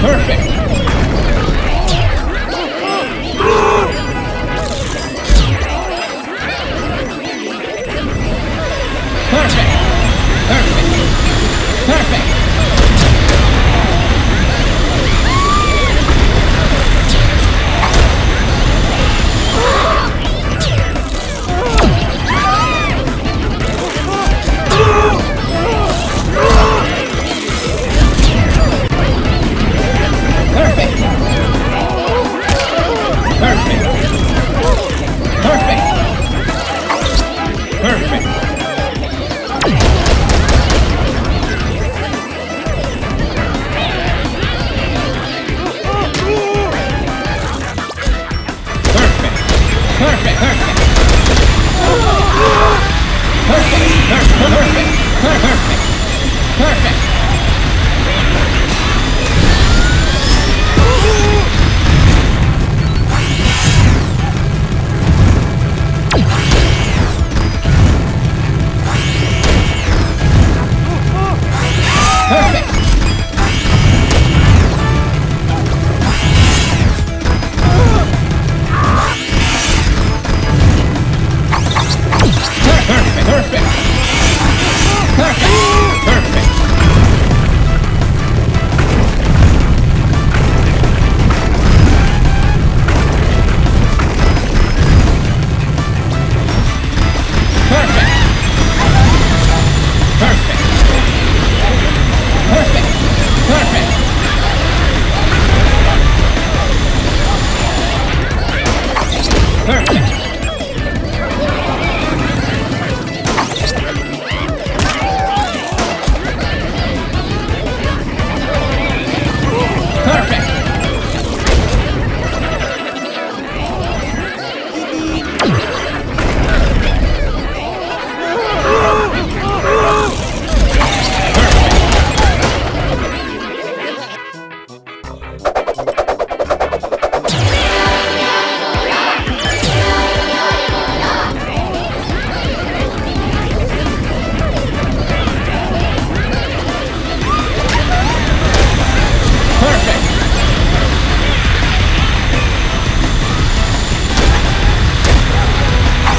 Perfect! Perfect.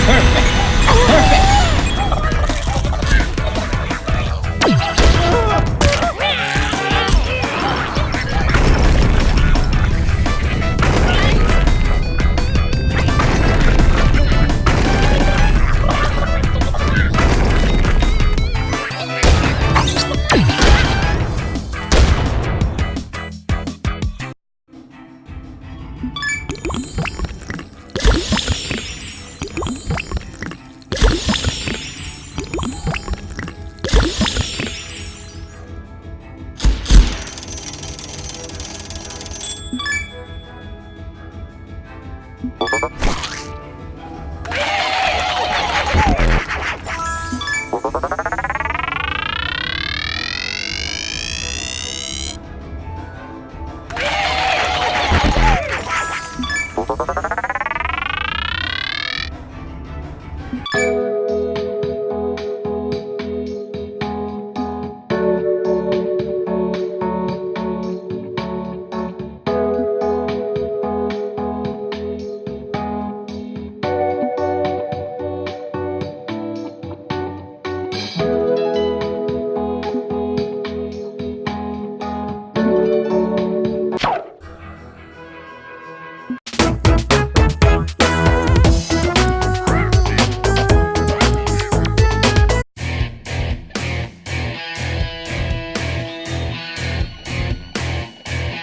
You